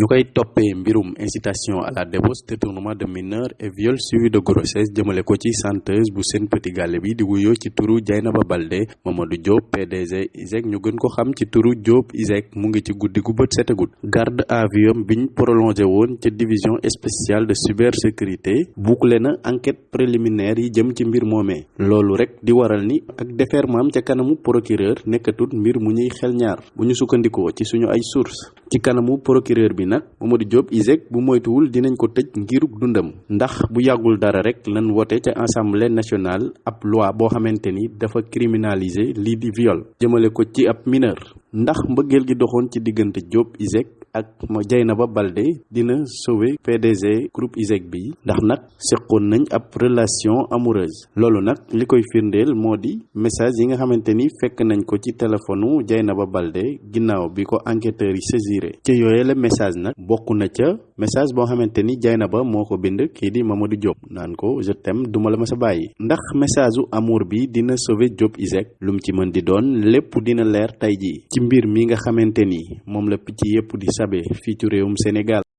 ñu koy toppee mbirum incitation à la débauche détournement de mineur et viol suivi de grossesse. Jëmale ko ci chanteuse bu Sen Petit Gallé bi di wuyoo ci turu Dieynaba Baldé Mamadou Diop PDG ISEG ñu gën ko xam ci turu Diop ISEG mu ngi garde à vue biñ prolongé woon division spéciale de cybersécurité bouclé enquête préliminaire yi jëm ci mbir moomee. Loolu rek di waral ni ak déferment ca procureur nekkatut mbir mu ñuy xel ñaar. Bu ñu sukkandikoo ci suñu ay source ci procureur nag Mamadou Diop ISEG bu moytuwul dinañ ko tëj ngiruk dundam. Ndax bu yàggul dara rek lan wote ca assemblée nationale ab loi boo xamante ni dafa criminaliser lii di viol. Jëmale ko ci ab mineur. Ndax mbëggeel gi doxoon ci diggante Diop ISEG ak ma Dieynaba Baldé dina sauver PDG groupe ISEG bi ndax nag seqoon nañ ab relation amoureuse. Loolu nag li koy firndeel moo di message yi nga xamante ni fekk nañ ko ci téléphone Dieynaba Baldé ginnaaw bi ko enquêteurs yi saisiré. Ca yooye la message nag bokk na ca message boo xamante ni Dieynaba moo ko bind kii di Mamadou Diop naan ko je t'aime duma la ma sa bàyyi ndax message amour bi dina sauver Diop ISEG lu mu ci mën di doon lépp dina leer tey jii ci mbir mi nga xamante ni moom la picc yépp di sabe fii ci réewum Sénégal